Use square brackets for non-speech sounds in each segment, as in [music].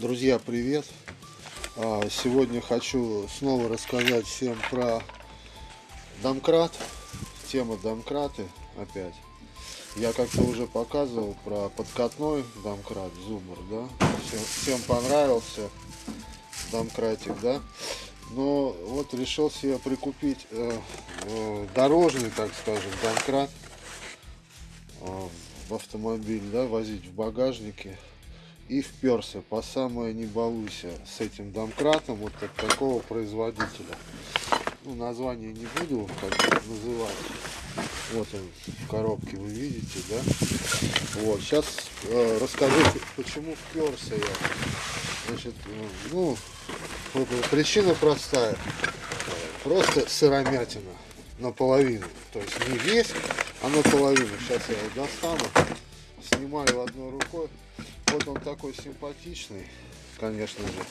Друзья, привет! А, сегодня хочу снова рассказать всем про домкрат. Тема домкраты опять. Я как-то уже показывал про подкатной домкрат, зумер, да? Всем, всем понравился домкратик, да? Но вот решил себе прикупить э, э, дорожный, так скажем, домкрат э, в автомобиль, да, возить в багажнике и вперся по самое не балуйся с этим домкратом вот от такого производителя. Ну, название не буду как называть. Вот он в коробке вы видите, да? Вот, сейчас э, расскажу, почему вперся я. Значит, ну, причина простая. Просто сыромятина наполовину. То есть не весь, а наполовину. Сейчас я его достану. Снимаю одной рукой. Вот он такой симпатичный, конечно же,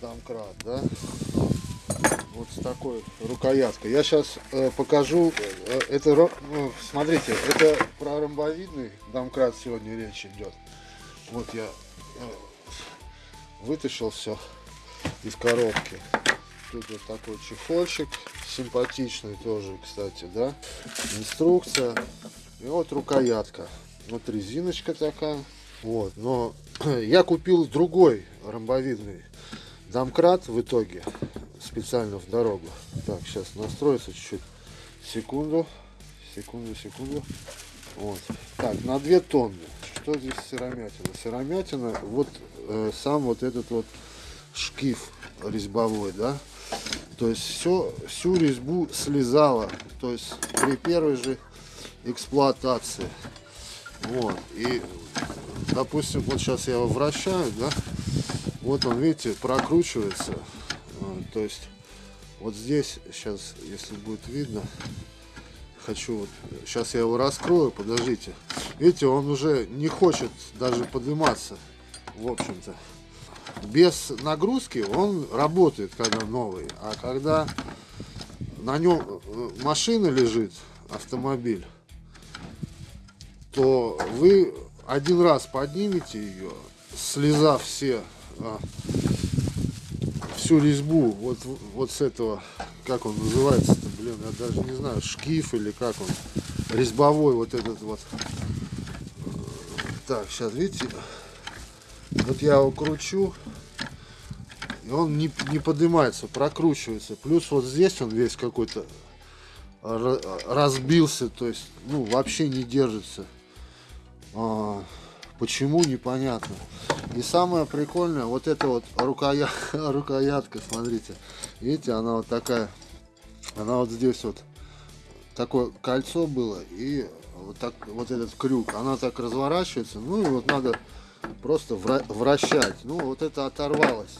домкрат, да? Вот с такой рукояткой. Я сейчас э, покажу, э, это, ну, смотрите, это про ромбовидный домкрат сегодня речь идет. Вот я э, вытащил все из коробки. Тут вот такой чехольчик, симпатичный тоже, кстати, да? Инструкция. И вот рукоятка. Вот резиночка такая. Вот, но [clears throat] я купил другой ромбовидный домкрат в итоге специально в дорогу. Так, сейчас настроится чуть-чуть. Секунду, секунду, секунду. Вот. Так, на 2 тонны. Что здесь сыромятина? Сыромятина, вот э, сам вот этот вот шкив резьбовой, да. То есть все, всю резьбу слезала. То есть при первой же эксплуатации. Вот. И допустим, вот сейчас я его вращаю, да, вот он, видите, прокручивается, а, то есть вот здесь, сейчас, если будет видно, хочу, вот, сейчас я его раскрою, подождите, видите, он уже не хочет даже подниматься, в общем-то, без нагрузки он работает, когда новый, а когда на нем э, машина лежит, автомобиль, то вы один раз поднимете ее, слезав все, а, всю резьбу вот, вот с этого, как он называется-то, блин, я даже не знаю, шкиф или как он, резьбовой вот этот вот. Так, сейчас, видите, вот я его кручу, и он не, не поднимается, прокручивается. Плюс вот здесь он весь какой-то разбился, то есть, ну, вообще не держится. А, почему, непонятно. И самое прикольное, вот эта вот рукоя... [laughs] рукоятка, смотрите. Видите, она вот такая. Она вот здесь вот. Такое кольцо было. И вот, так, вот этот крюк. Она так разворачивается. Ну и вот надо просто вращать. Ну вот это оторвалось.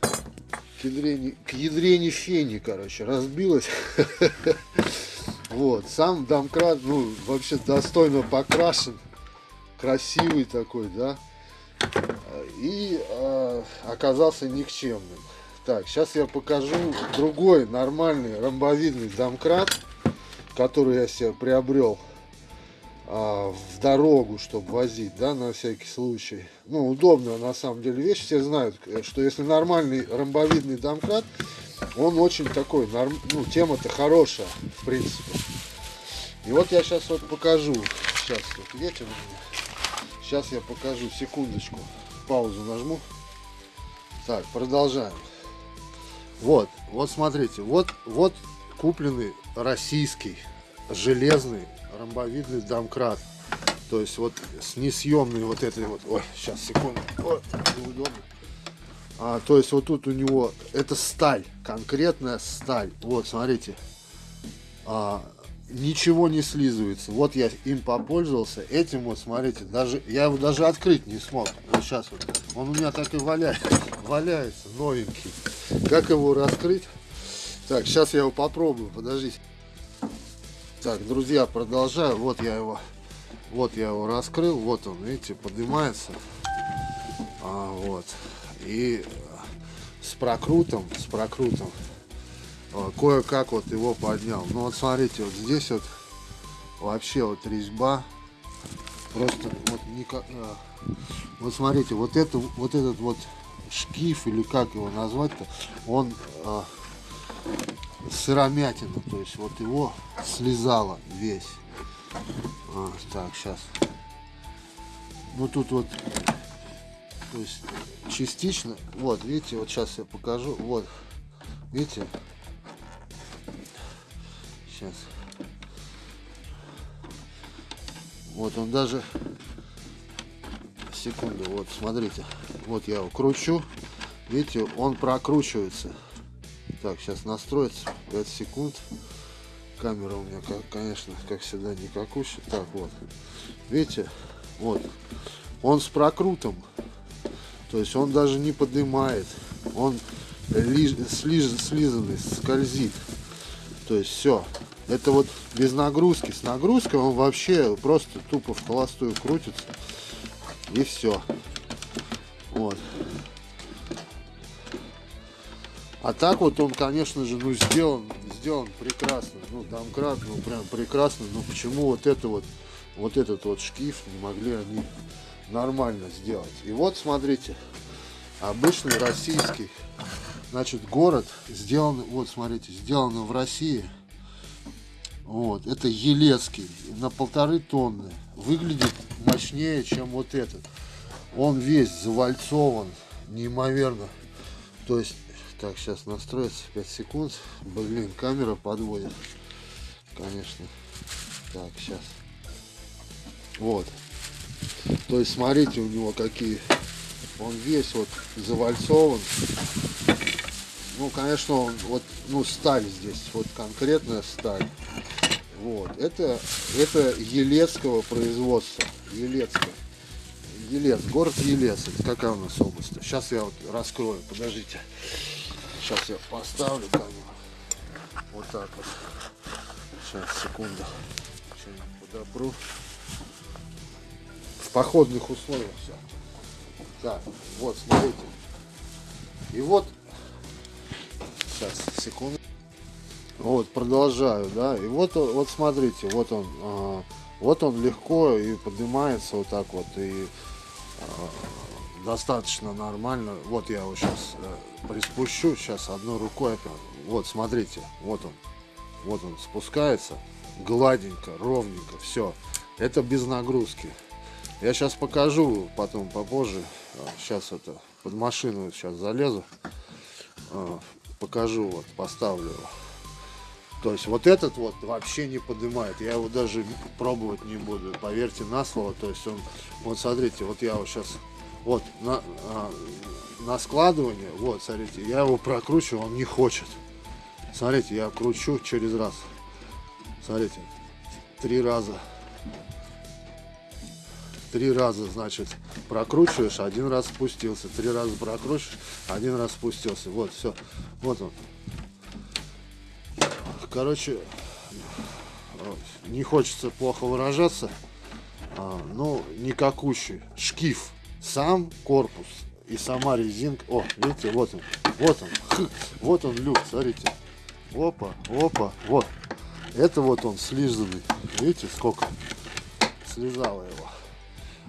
К ядрене, к ядрене фени, короче, разбилась. [laughs] Вот, сам домкрат, ну, вообще достойно покрашен красивый такой, да, и э, оказался никчемным. Так, сейчас я покажу другой нормальный ромбовидный домкрат, который я себе приобрел э, в дорогу, чтобы возить, да, на всякий случай. Ну, удобная на самом деле вещь. Все знают, что если нормальный ромбовидный домкрат, он очень такой, норм... ну, тема-то хорошая, в принципе. И вот я сейчас вот покажу. Сейчас вот ветер у меня. Сейчас я покажу, секундочку, паузу нажму. Так, продолжаем. Вот, вот смотрите, вот, вот купленный российский железный ромбовидный домкрат. То есть вот с несъемной вот этой вот, ой, сейчас, секунду, ой, неудобно. А, то есть вот тут у него, это сталь, конкретная сталь. Вот, смотрите, а, ничего не слизывается. Вот я им попользовался. Этим вот, смотрите, даже я его даже открыть не смог. Вот сейчас вот. Он у меня так и валяется. Валяется, новенький. Как его раскрыть? Так, сейчас я его попробую. Подождите. Так, друзья, продолжаю. Вот я его, вот я его раскрыл. Вот он, видите, поднимается. А, вот. И с прокрутом, с прокрутом кое-как вот его поднял. Ну вот смотрите, вот здесь вот вообще вот резьба. Просто вот никак... Э, Вот смотрите, вот это, вот этот вот шкиф или как его назвать-то, он а, сыромятина, то есть вот его слезало весь. А, так, сейчас. Ну тут вот, то есть частично, вот видите, вот сейчас я покажу, вот, видите, сейчас. Вот он даже секунду, вот смотрите, вот я его кручу, видите, он прокручивается. Так, сейчас настроится 5 секунд. Камера у меня, конечно, как всегда, не какущая. Так, вот, видите, вот, он с прокрутом, то есть он даже не поднимает, он слизанный, скользит. То есть все, это вот без нагрузки. С нагрузкой он вообще просто тупо в холостую крутится. И все. Вот. А так вот он, конечно же, ну сделан, сделан прекрасно. Ну, домкрат, ну прям прекрасно. Но почему вот это вот, вот этот вот шкив не могли они нормально сделать? И вот, смотрите, обычный российский, значит, город сделан, вот, смотрите, сделано в России. Вот, это Елецкий, на полторы тонны. Выглядит мощнее, чем вот этот. Он весь завальцован, неимоверно. То есть, так, сейчас настроится 5 секунд. Блин, камера подводит. Конечно. Так, сейчас. Вот. То есть, смотрите, у него какие... Он весь вот завальцован. Ну, конечно, он вот, ну, сталь здесь, вот конкретная сталь. Вот, это, это Елецкого производства. Елецкого. Елец, город Елец. Это какая у нас область? Сейчас я вот раскрою, подождите. Сейчас я поставлю камеру. Вот так вот. Сейчас, секунду. подобру. В походных условиях все. Так, вот, смотрите. И вот, сейчас, секунду. Вот, продолжаю, да. И вот, вот смотрите, вот он, а, вот он легко и поднимается вот так вот и а, достаточно нормально. Вот я его сейчас а, приспущу, сейчас одной рукой. Вот, смотрите, вот он, вот он спускается, гладенько, ровненько, все. Это без нагрузки. Я сейчас покажу, потом попозже. Сейчас это под машину сейчас залезу, покажу, вот поставлю его. То есть вот этот вот вообще не поднимает. Я его даже пробовать не буду. Поверьте на слово. То есть он, вот смотрите, вот я его сейчас, вот на, а, на складывание, вот смотрите, я его прокручиваю, он не хочет. Смотрите, я кручу через раз. Смотрите, три раза. Три раза, значит, прокручиваешь, один раз спустился. Три раза прокручиваешь, один раз спустился. Вот, все. Вот он короче, не хочется плохо выражаться, а, ну, никакущий. Шкив, сам корпус и сама резинка. О, видите, вот он, вот он, вот он люк, смотрите. Опа, опа, вот. Это вот он слизанный. Видите, сколько слезало его.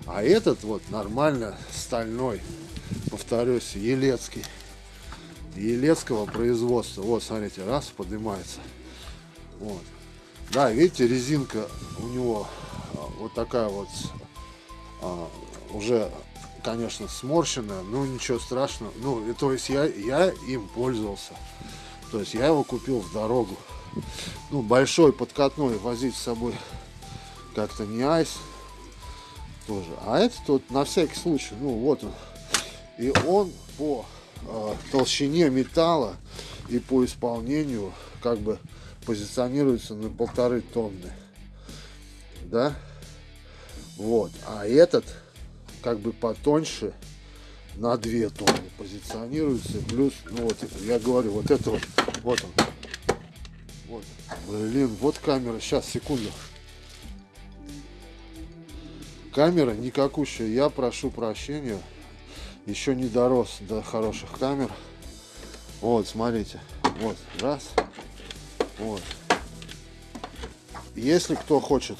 А этот вот нормально стальной, повторюсь, елецкий. Елецкого производства. Вот, смотрите, раз, поднимается. Вот. Да, видите, резинка у него а, вот такая вот а, уже, конечно, сморщенная, но ничего страшного. Ну, то есть я, я им пользовался. То есть я его купил в дорогу. Ну, большой подкатной возить с собой как-то не айс тоже. А этот вот на всякий случай, ну вот он. И он по э, толщине металла и по исполнению как бы позиционируется на полторы тонны. Да? Вот. А этот как бы потоньше на 2 тонны позиционируется. Плюс, ну вот я говорю, вот это вот, вот он. Вот. Блин, вот камера. Сейчас, секунду. Камера никакущая. Я прошу прощения. Еще не дорос до хороших камер. Вот, смотрите. Вот, раз. Вот. Если кто хочет,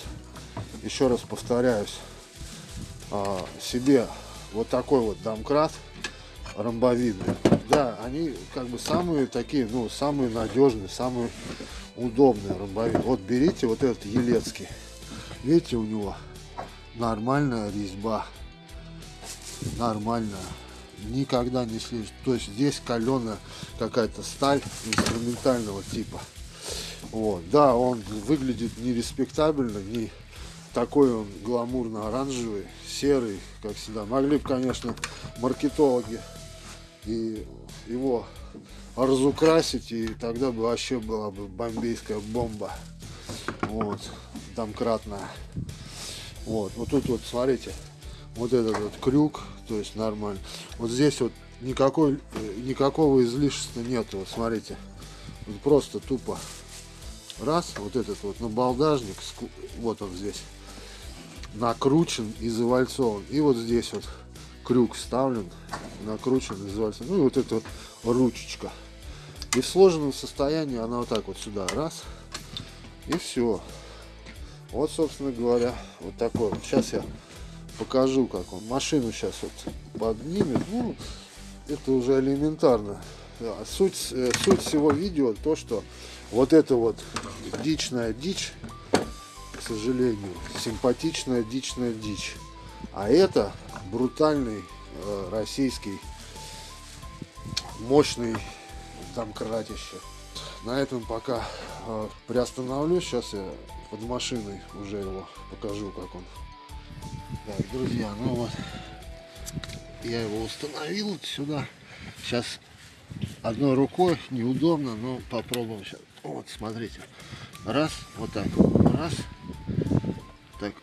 еще раз повторяюсь, а, себе вот такой вот домкрат ромбовидный. Да, они как бы самые такие, ну, самые надежные, самые удобные ромбовидные. Вот берите вот этот Елецкий. Видите, у него нормальная резьба. Нормальная. Никогда не слежет. То есть здесь каленая какая-то сталь инструментального типа. Вот. Да, он выглядит не респектабельно, не такой он гламурно-оранжевый, серый, как всегда. Могли бы, конечно, маркетологи и его разукрасить, и тогда бы вообще была бы бомбейская бомба. Вот, домкратная. Вот, вот тут вот, смотрите, вот этот вот крюк, то есть нормально. Вот здесь вот никакой, никакого излишества нету, вот смотрите. Просто тупо раз, вот этот вот набалдажник, вот он здесь, накручен и завальцован. И вот здесь вот крюк вставлен, накручен и завальцован. Ну и вот эта вот ручечка. И в сложенном состоянии она вот так вот сюда, раз, и все. Вот, собственно говоря, вот такой. Сейчас я покажу, как он. Машину сейчас вот поднимет. Ну, это уже элементарно. Суть, э, суть всего видео то, что вот это вот дичная дичь, к сожалению, симпатичная дичная дичь. А это брутальный э, российский мощный домкратище. На этом пока э, приостановлюсь. Сейчас я под машиной уже его покажу, как он. Так, друзья, ну вот я его установил сюда. Сейчас одной рукой неудобно, но попробуем сейчас. Вот, смотрите. Раз, вот так. Раз. Так,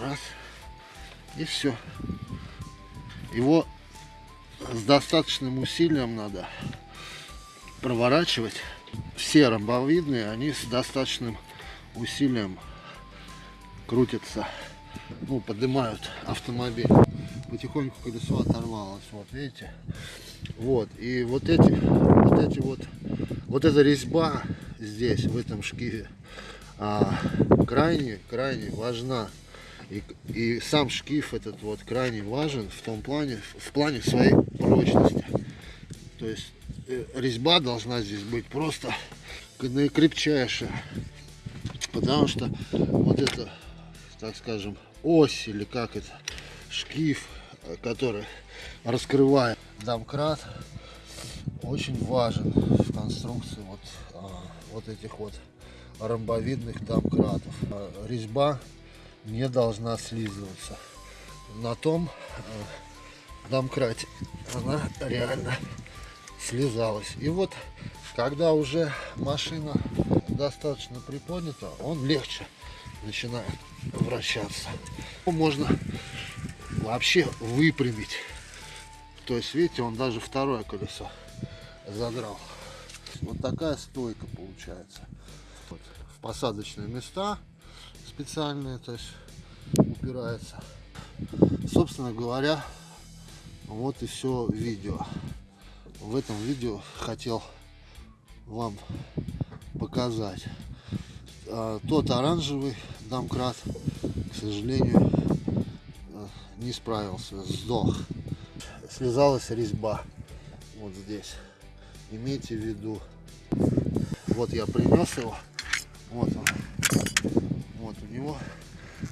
раз. И все. Его с достаточным усилием надо проворачивать. Все ромбовидные, они с достаточным усилием крутятся, ну, поднимают автомобиль. Потихоньку колесо оторвалось, вот видите. Вот, и вот эти, вот эти вот, вот эта резьба здесь, в этом шкиве, а, крайне, крайне важна. И, и сам шкив этот вот крайне важен в том плане, в плане своей прочности. То есть э, резьба должна здесь быть просто наикрепчайшая. Потому что вот это, так скажем, ось или как это, шкив, который раскрывает домкрат, очень важен в конструкции вот, а, вот этих вот ромбовидных домкратов. А, резьба не должна слизываться. На том э, домкрате она реально слезалась. И вот, когда уже машина достаточно приподнята, он легче начинает вращаться. Можно вообще выпрямить. То есть, видите, он даже второе колесо задрал. Вот такая стойка получается. Вот. В посадочные места специальные, то есть упирается. Собственно говоря, вот и все видео. В этом видео хотел вам показать. А, тот оранжевый домкрат, к сожалению, не справился, сдох. Связалась резьба вот здесь. Имейте в виду. Вот я принес его. Вот он. Вот у него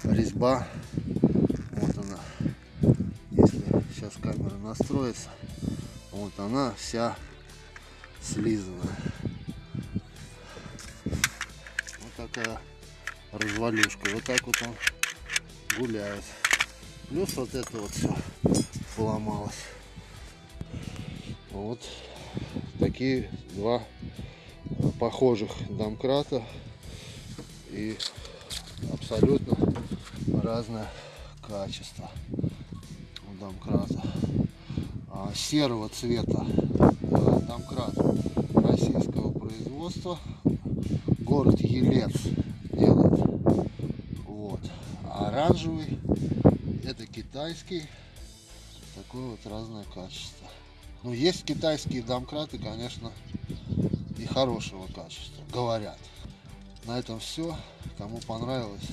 резьба. Вот она. Если сейчас камера настроится, вот она вся слизанная. Вот такая развалюшка. Вот так вот он гуляет. Плюс вот это вот все поломалось. Вот такие два похожих домкрата и абсолютно разное качество у домкрата. А, серого цвета а, домкрат российского производства. Город Елец делает. Вот. А оранжевый это китайский. Такое вот разное качество. Ну, есть китайские домкраты, конечно, и хорошего качества, говорят. На этом все. Кому понравилось,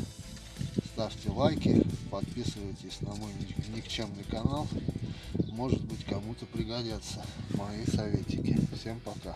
ставьте лайки, подписывайтесь на мой никчемный канал. может быть кому-то пригодятся мои советики. Всем пока.